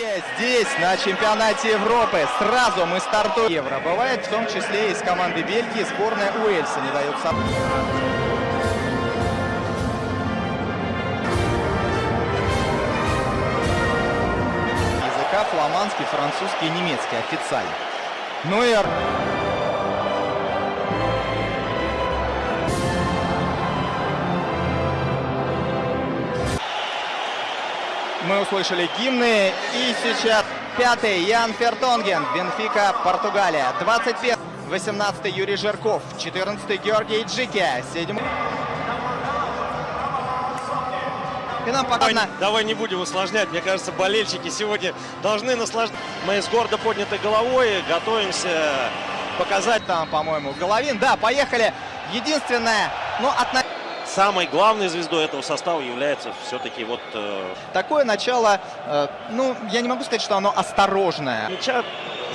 Здесь, на чемпионате Европы, сразу мы стартуем. Евро бывает, в том числе из команды Бельгии, сборная Уэльса не дает сам. Языка фламандский, французский и немецкий официально. Ну и Мы услышали гимны. И сейчас пятый Ян Фертонген, Бенфика, Португалия. 21 18 Юрий Жирков, 14 Георгий Джики, 7 и нам пока... Давай, давай не будем усложнять. Мне кажется, болельщики сегодня должны наслаждаться. Мы с гордо поднятой головой готовимся показать. Там, по-моему, Головин. Да, поехали. Единственное, ну, от... Самой главной звездой этого состава является все-таки вот... Э... Такое начало, э, ну, я не могу сказать, что оно осторожное. Мяча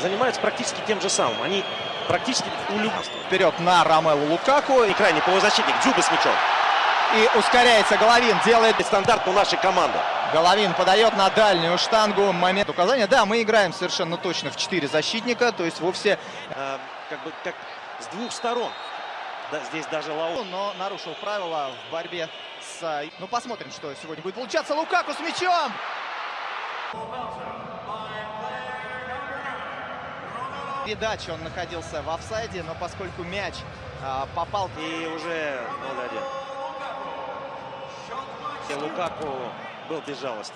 занимаются практически тем же самым. Они практически улюбленцы. Вперед на Ромелу Лукаку. И крайний полузащитник Дзюба с мячом. И ускоряется Головин, делает стандарт у нашей команды. Головин подает на дальнюю штангу. Момент указания. Да, мы играем совершенно точно в 4 защитника, то есть вовсе... Э, как бы как с двух сторон. Да, здесь даже Лау. Но нарушил правила в борьбе с... Ну, посмотрим, что сегодня будет получаться. Лукаку с мячом! Передача он находился в офсайде, но поскольку мяч а, попал... И уже 0-1. И Лукаку был безжалостен.